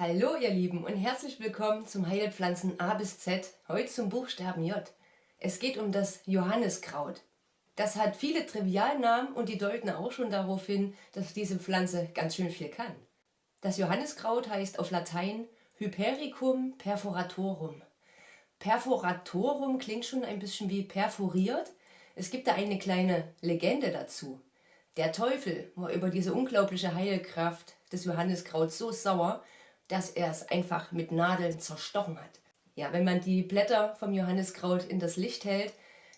Hallo ihr Lieben und herzlich willkommen zum Heilpflanzen A bis Z, heute zum Buchstaben J. Es geht um das Johanniskraut. Das hat viele Trivialnamen und die deuten auch schon darauf hin, dass diese Pflanze ganz schön viel kann. Das Johanniskraut heißt auf Latein Hypericum perforatorum. Perforatorum klingt schon ein bisschen wie perforiert. Es gibt da eine kleine Legende dazu. Der Teufel war über diese unglaubliche Heilkraft des Johanniskrauts so sauer, dass er es einfach mit Nadeln zerstochen hat. Ja, wenn man die Blätter vom Johanniskraut in das Licht hält,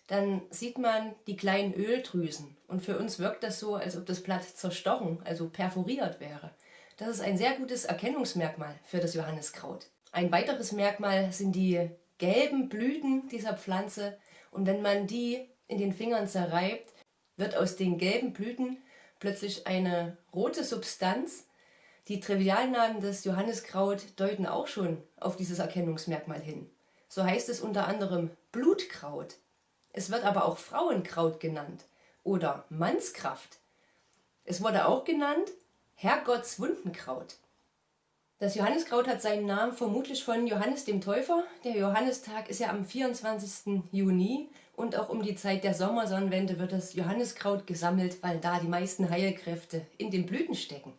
dann sieht man die kleinen Öldrüsen. Und für uns wirkt das so, als ob das Blatt zerstochen, also perforiert wäre. Das ist ein sehr gutes Erkennungsmerkmal für das Johanniskraut. Ein weiteres Merkmal sind die gelben Blüten dieser Pflanze. Und wenn man die in den Fingern zerreibt, wird aus den gelben Blüten plötzlich eine rote Substanz, die Trivialnamen des Johanniskraut deuten auch schon auf dieses Erkennungsmerkmal hin. So heißt es unter anderem Blutkraut. Es wird aber auch Frauenkraut genannt oder Mannskraft. Es wurde auch genannt Herrgottswundenkraut. Das Johanniskraut hat seinen Namen vermutlich von Johannes dem Täufer. Der Johannistag ist ja am 24. Juni und auch um die Zeit der Sommersonnenwende wird das Johanniskraut gesammelt, weil da die meisten Heilkräfte in den Blüten stecken.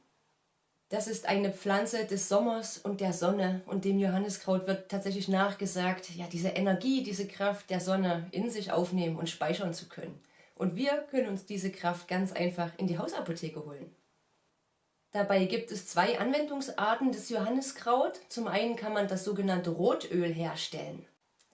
Das ist eine Pflanze des Sommers und der Sonne und dem Johanniskraut wird tatsächlich nachgesagt, ja diese Energie, diese Kraft der Sonne in sich aufnehmen und speichern zu können. Und wir können uns diese Kraft ganz einfach in die Hausapotheke holen. Dabei gibt es zwei Anwendungsarten des Johanniskraut. Zum einen kann man das sogenannte Rotöl herstellen.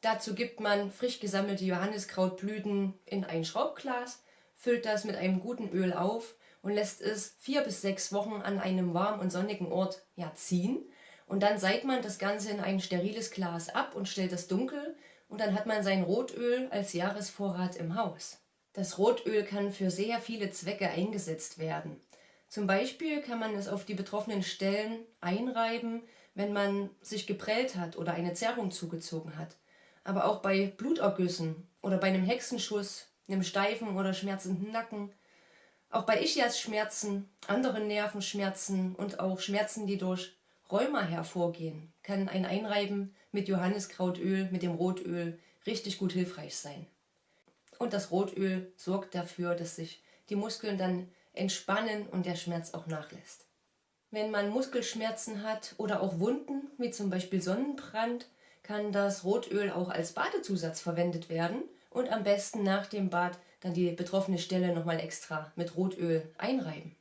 Dazu gibt man frisch gesammelte Johanniskrautblüten in ein Schraubglas, füllt das mit einem guten Öl auf und lässt es vier bis sechs Wochen an einem warmen und sonnigen Ort ja, ziehen. Und dann seit man das Ganze in ein steriles Glas ab und stellt es dunkel und dann hat man sein Rotöl als Jahresvorrat im Haus. Das Rotöl kann für sehr viele Zwecke eingesetzt werden. Zum Beispiel kann man es auf die betroffenen Stellen einreiben, wenn man sich geprellt hat oder eine Zerrung zugezogen hat. Aber auch bei Blutergüssen oder bei einem Hexenschuss, einem steifen oder schmerzenden Nacken, auch bei Ischias-Schmerzen, anderen Nervenschmerzen und auch Schmerzen, die durch Rheuma hervorgehen, kann ein Einreiben mit Johanniskrautöl, mit dem Rotöl, richtig gut hilfreich sein. Und das Rotöl sorgt dafür, dass sich die Muskeln dann entspannen und der Schmerz auch nachlässt. Wenn man Muskelschmerzen hat oder auch Wunden, wie zum Beispiel Sonnenbrand, kann das Rotöl auch als Badezusatz verwendet werden und am besten nach dem Bad dann die betroffene Stelle nochmal extra mit Rotöl einreiben.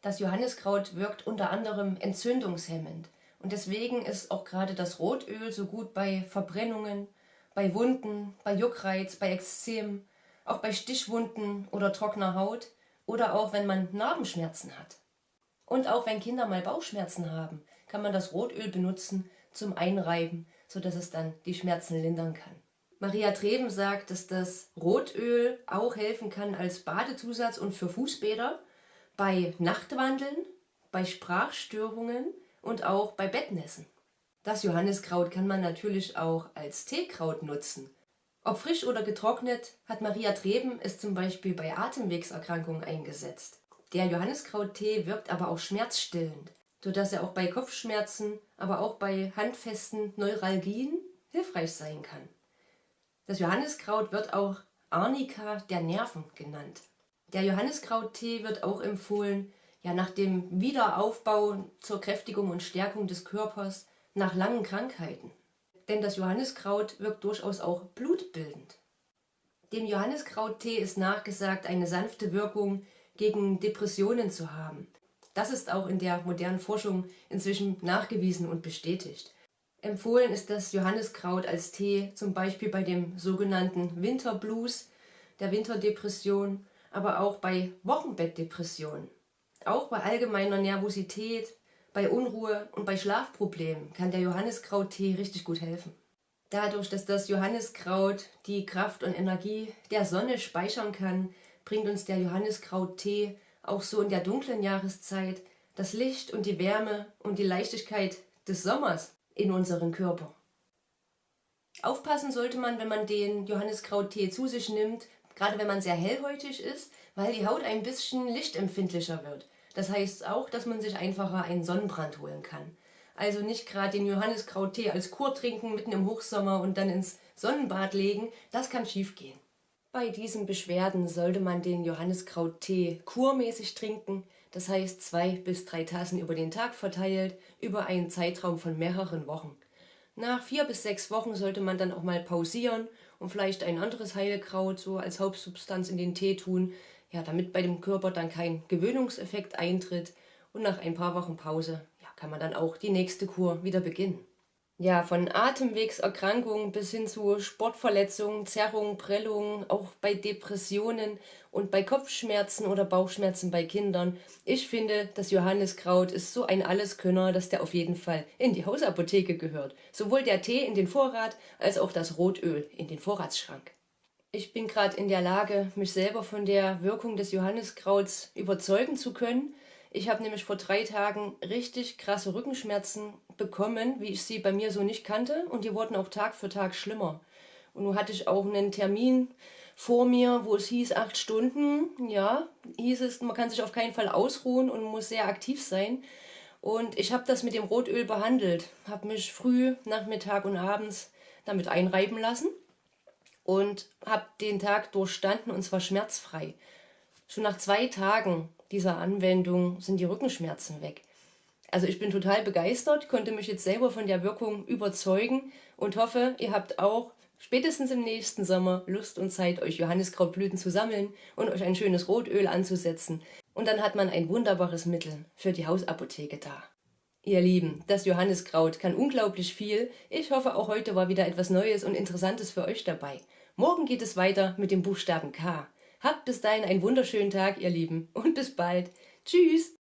Das Johanniskraut wirkt unter anderem entzündungshemmend und deswegen ist auch gerade das Rotöl so gut bei Verbrennungen, bei Wunden, bei Juckreiz, bei Ekzem, auch bei Stichwunden oder trockener Haut oder auch wenn man Narbenschmerzen hat. Und auch wenn Kinder mal Bauchschmerzen haben, kann man das Rotöl benutzen zum Einreiben, sodass es dann die Schmerzen lindern kann. Maria Treben sagt, dass das Rotöl auch helfen kann als Badezusatz und für Fußbäder, bei Nachtwandeln, bei Sprachstörungen und auch bei Bettnässen. Das Johanniskraut kann man natürlich auch als Teekraut nutzen. Ob frisch oder getrocknet, hat Maria Treben es zum Beispiel bei Atemwegserkrankungen eingesetzt. Der Johanniskrauttee wirkt aber auch schmerzstillend, sodass er auch bei Kopfschmerzen, aber auch bei handfesten Neuralgien hilfreich sein kann. Das Johanniskraut wird auch Arnika der Nerven genannt. Der Johanniskrauttee wird auch empfohlen, ja nach dem Wiederaufbau zur Kräftigung und Stärkung des Körpers nach langen Krankheiten. Denn das Johanniskraut wirkt durchaus auch blutbildend. Dem Johanniskrauttee ist nachgesagt, eine sanfte Wirkung gegen Depressionen zu haben. Das ist auch in der modernen Forschung inzwischen nachgewiesen und bestätigt. Empfohlen ist das Johanniskraut als Tee zum Beispiel bei dem sogenannten Winterblues, der Winterdepression, aber auch bei Wochenbettdepression. Auch bei allgemeiner Nervosität, bei Unruhe und bei Schlafproblemen kann der Johanniskrauttee richtig gut helfen. Dadurch, dass das Johanniskraut die Kraft und Energie der Sonne speichern kann, bringt uns der Johanniskrauttee auch so in der dunklen Jahreszeit das Licht und die Wärme und die Leichtigkeit des Sommers in unseren Körper. Aufpassen sollte man, wenn man den Johanniskrauttee zu sich nimmt, gerade wenn man sehr hellhäutig ist, weil die Haut ein bisschen lichtempfindlicher wird. Das heißt auch, dass man sich einfacher einen Sonnenbrand holen kann. Also nicht gerade den Johanniskrauttee als Kur trinken mitten im Hochsommer und dann ins Sonnenbad legen. Das kann schief gehen. Bei diesen Beschwerden sollte man den Johanniskrauttee kurmäßig trinken. Das heißt zwei bis drei Tassen über den Tag verteilt, über einen Zeitraum von mehreren Wochen. Nach vier bis sechs Wochen sollte man dann auch mal pausieren und vielleicht ein anderes Heilkraut so als Hauptsubstanz in den Tee tun, ja, damit bei dem Körper dann kein Gewöhnungseffekt eintritt und nach ein paar Wochen Pause ja, kann man dann auch die nächste Kur wieder beginnen. Ja, von Atemwegserkrankungen bis hin zu Sportverletzungen, Zerrungen, Prellungen, auch bei Depressionen und bei Kopfschmerzen oder Bauchschmerzen bei Kindern. Ich finde, das Johanniskraut ist so ein Alleskönner, dass der auf jeden Fall in die Hausapotheke gehört. Sowohl der Tee in den Vorrat als auch das Rotöl in den Vorratsschrank. Ich bin gerade in der Lage, mich selber von der Wirkung des Johanniskrauts überzeugen zu können ich habe nämlich vor drei Tagen richtig krasse Rückenschmerzen bekommen, wie ich sie bei mir so nicht kannte. Und die wurden auch Tag für Tag schlimmer. Und nun hatte ich auch einen Termin vor mir, wo es hieß, acht Stunden. Ja, hieß es, man kann sich auf keinen Fall ausruhen und muss sehr aktiv sein. Und ich habe das mit dem Rotöl behandelt. Habe mich früh, Nachmittag und abends damit einreiben lassen. Und habe den Tag durchstanden und zwar schmerzfrei. Schon nach zwei Tagen dieser Anwendung sind die Rückenschmerzen weg. Also ich bin total begeistert, konnte mich jetzt selber von der Wirkung überzeugen und hoffe, ihr habt auch spätestens im nächsten Sommer Lust und Zeit, euch Johanniskrautblüten zu sammeln und euch ein schönes Rotöl anzusetzen. Und dann hat man ein wunderbares Mittel für die Hausapotheke da. Ihr Lieben, das Johanniskraut kann unglaublich viel. Ich hoffe, auch heute war wieder etwas Neues und Interessantes für euch dabei. Morgen geht es weiter mit dem Buchstaben K. Habt bis dahin einen wunderschönen Tag, ihr Lieben, und bis bald. Tschüss!